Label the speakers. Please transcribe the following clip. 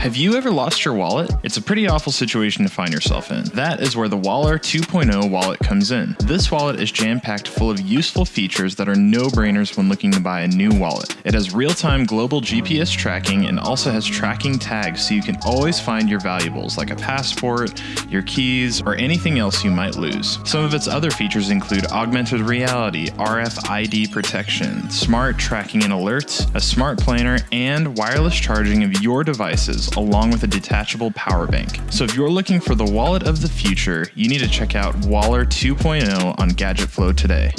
Speaker 1: Have you ever lost your wallet? It's a pretty awful situation to find yourself in. That is where the Waller 2.0 wallet comes in. This wallet is jam-packed full of useful features that are no-brainers when looking to buy a new wallet. It has real-time global GPS tracking and also has tracking tags so you can always find your valuables like a passport, your keys, or anything else you might lose. Some of its other features include augmented reality, RFID protection, smart tracking and alerts, a smart planner, and wireless charging of your devices along with a detachable power bank. So if you're looking for the wallet of the future, you need to check out Waller 2.0 on Gadget Flow today.